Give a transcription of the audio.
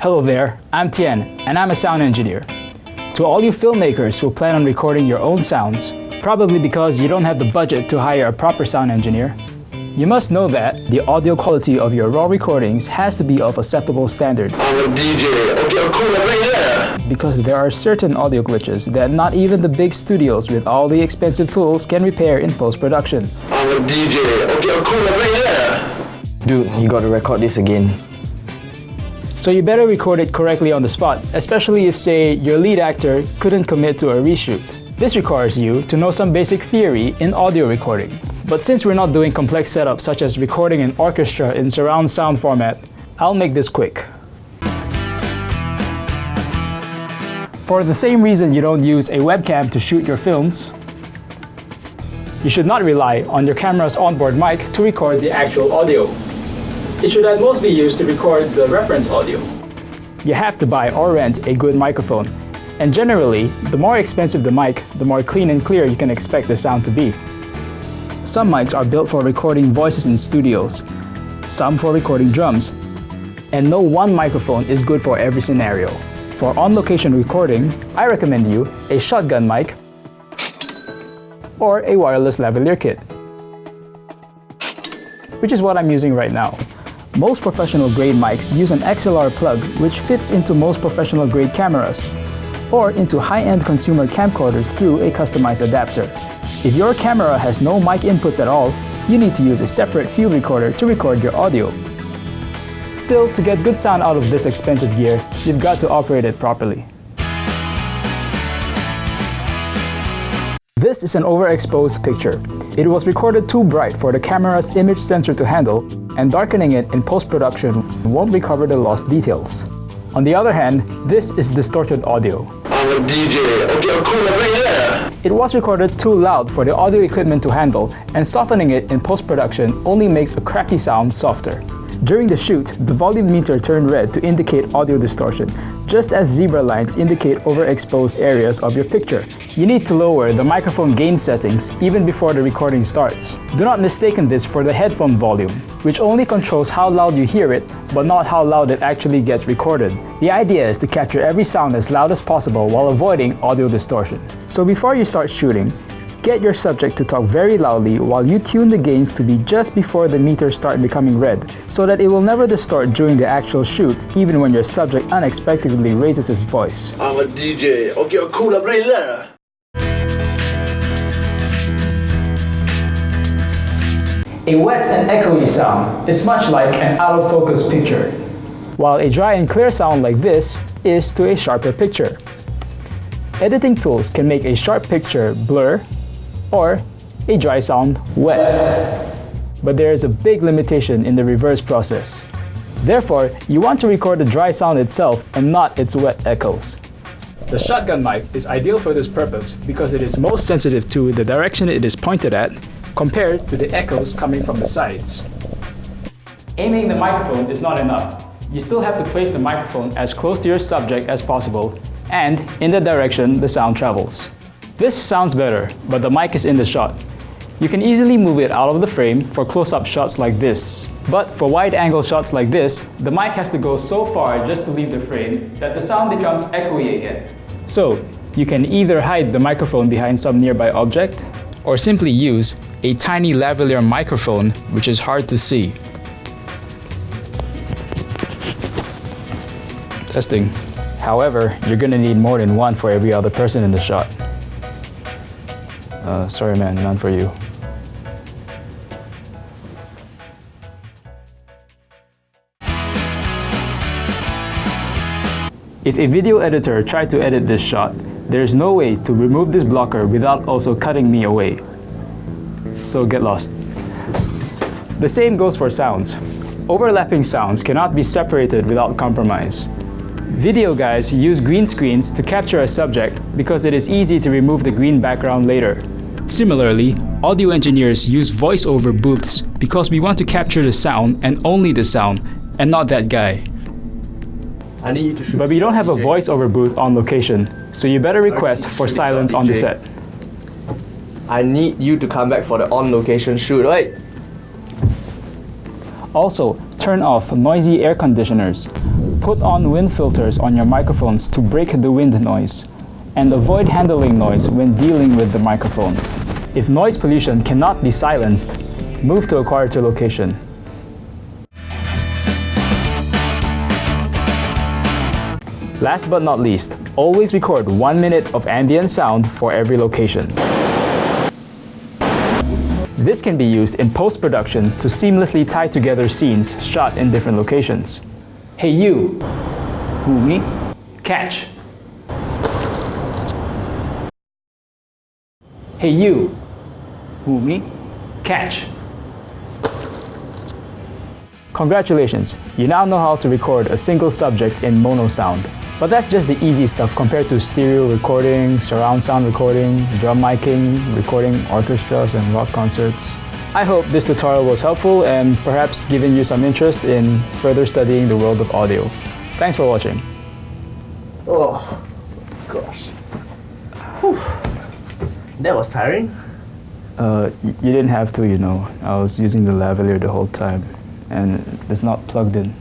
Hello there, I'm Tien, and I'm a sound engineer. To all you filmmakers who plan on recording your own sounds, probably because you don't have the budget to hire a proper sound engineer, you must know that the audio quality of your raw recordings has to be of acceptable standard. I'm a DJ. Okay, I'm cool right there. Because there are certain audio glitches that not even the big studios with all the expensive tools can repair in post-production. I'm a DJ. Okay, I'm cool right there. Dude, you gotta record this again. So you better record it correctly on the spot, especially if say your lead actor couldn't commit to a reshoot. This requires you to know some basic theory in audio recording. But since we're not doing complex setups such as recording an orchestra in surround sound format, I'll make this quick. For the same reason you don't use a webcam to shoot your films, you should not rely on your camera's onboard mic to record the actual audio. It should at most be used to record the reference audio. You have to buy or rent a good microphone, and generally, the more expensive the mic, the more clean and clear you can expect the sound to be. Some mics are built for recording voices in studios, some for recording drums, and no one microphone is good for every scenario. For on-location recording, I recommend you a shotgun mic or a wireless lavalier kit, which is what I'm using right now. Most professional grade mics use an XLR plug which fits into most professional grade cameras or into high-end consumer camcorders through a customized adapter. If your camera has no mic inputs at all, you need to use a separate field recorder to record your audio. Still, to get good sound out of this expensive gear, you've got to operate it properly. This is an overexposed picture. It was recorded too bright for the camera's image sensor to handle, and darkening it in post-production won't recover the lost details. On the other hand, this is distorted audio. I'm a DJ. Okay, I'm cool right there. It was recorded too loud for the audio equipment to handle, and softening it in post-production only makes a crappy sound softer. During the shoot, the volume meter turned red to indicate audio distortion, just as zebra lines indicate overexposed areas of your picture. You need to lower the microphone gain settings even before the recording starts. Do not mistaken this for the headphone volume, which only controls how loud you hear it, but not how loud it actually gets recorded. The idea is to capture every sound as loud as possible while avoiding audio distortion. So before you start shooting, Get your subject to talk very loudly while you tune the gains to be just before the meters start becoming red, so that it will never distort during the actual shoot, even when your subject unexpectedly raises his voice. I'm a DJ. Okay, I'm cool right. A wet and echoey sound is much like an out-of-focus picture, while a dry and clear sound like this is to a sharper picture. Editing tools can make a sharp picture blur or a dry sound wet. But there is a big limitation in the reverse process. Therefore, you want to record the dry sound itself and not its wet echoes. The shotgun mic is ideal for this purpose because it is most sensitive to the direction it is pointed at compared to the echoes coming from the sides. Aiming the microphone is not enough. You still have to place the microphone as close to your subject as possible and in the direction the sound travels. This sounds better, but the mic is in the shot. You can easily move it out of the frame for close-up shots like this. But for wide-angle shots like this, the mic has to go so far just to leave the frame that the sound becomes echoey again. So, you can either hide the microphone behind some nearby object, or simply use a tiny lavalier microphone which is hard to see. Testing. However, you're gonna need more than one for every other person in the shot. Uh, sorry man, none for you. If a video editor tried to edit this shot, there's no way to remove this blocker without also cutting me away. So get lost. The same goes for sounds. Overlapping sounds cannot be separated without compromise. Video guys use green screens to capture a subject because it is easy to remove the green background later. Similarly, audio engineers use voiceover booths because we want to capture the sound and only the sound, and not that guy. I need you to shoot. But we don't have a voiceover booth on location, so you better request for silence on the set. I need you to come back for the on-location shoot, right? Also, turn off noisy air conditioners, put on wind filters on your microphones to break the wind noise, and avoid handling noise when dealing with the microphone. If noise pollution cannot be silenced, move to a quieter location. Last but not least, always record one minute of ambient sound for every location. This can be used in post-production to seamlessly tie together scenes shot in different locations. Hey you! Who me? Catch! Hey you! Who me? Catch! Congratulations, you now know how to record a single subject in mono sound. But that's just the easy stuff compared to stereo recording, surround sound recording, drum miking, recording orchestras and rock concerts. I hope this tutorial was helpful and perhaps giving you some interest in further studying the world of audio. Thanks for watching. Oh, gosh. Whew. That was tiring. Uh, you didn't have to, you know. I was using the lavalier the whole time and it's not plugged in.